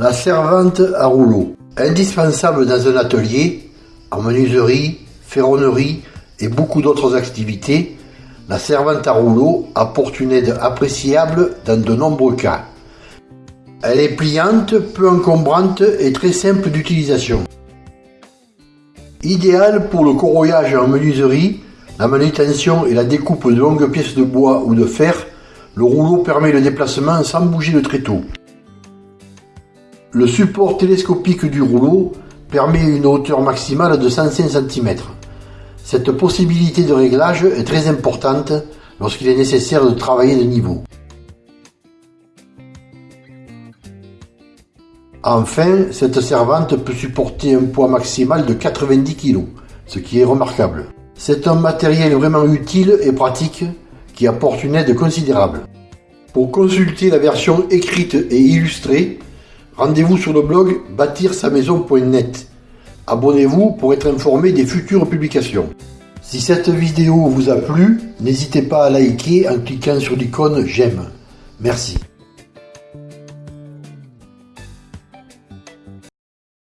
La servante à rouleau. Indispensable dans un atelier, en menuiserie, ferronnerie et beaucoup d'autres activités, la servante à rouleau apporte une aide appréciable dans de nombreux cas. Elle est pliante, peu encombrante et très simple d'utilisation. Idéal pour le corroyage en menuiserie, la manutention et la découpe de longues pièces de bois ou de fer, le rouleau permet le déplacement sans bouger le tréteau. Le support télescopique du rouleau permet une hauteur maximale de 105 cm. Cette possibilité de réglage est très importante lorsqu'il est nécessaire de travailler de niveau. Enfin, cette servante peut supporter un poids maximal de 90 kg, ce qui est remarquable. C'est un matériel vraiment utile et pratique qui apporte une aide considérable. Pour consulter la version écrite et illustrée, rendez-vous sur le blog bâtir-sa-maison.net. Abonnez-vous pour être informé des futures publications. Si cette vidéo vous a plu, n'hésitez pas à liker en cliquant sur l'icône j'aime. Merci.